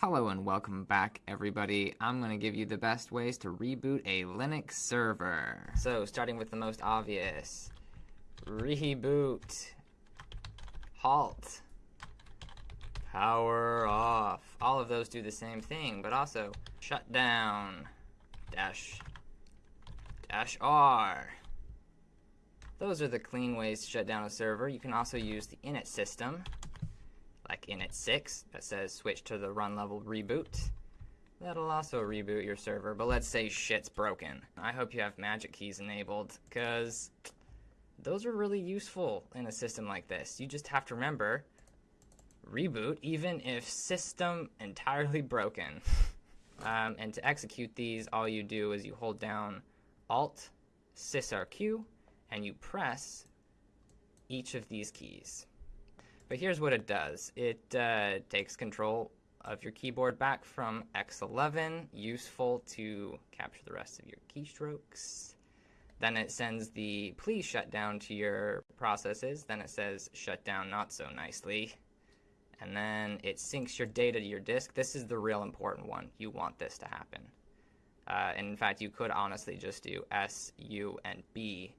Hello and welcome back everybody. I'm going to give you the best ways to reboot a Linux server. So starting with the most obvious. Reboot. Halt. Power off. All of those do the same thing, but also shut down. Dash. Dash R. Those are the clean ways to shut down a server. You can also use the init system like init 6 that says switch to the run level reboot. That'll also reboot your server, but let's say shit's broken. I hope you have magic keys enabled, because those are really useful in a system like this. You just have to remember, reboot even if system entirely broken. um, and to execute these, all you do is you hold down Alt, SysRQ, and you press each of these keys. But here's what it does. It uh, takes control of your keyboard back from X11, useful to capture the rest of your keystrokes. Then it sends the please shut down to your processes. Then it says shut down not so nicely. And then it syncs your data to your disk. This is the real important one. You want this to happen. Uh, and in fact, you could honestly just do S, U, and B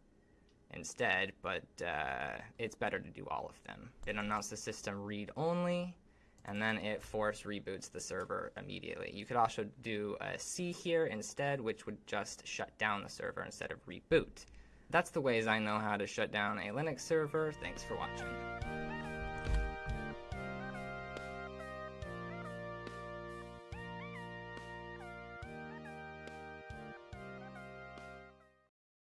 instead, but uh, it's better to do all of them. It announced the system read only, and then it force reboots the server immediately. You could also do a C here instead, which would just shut down the server instead of reboot. That's the ways I know how to shut down a Linux server. Thanks for watching.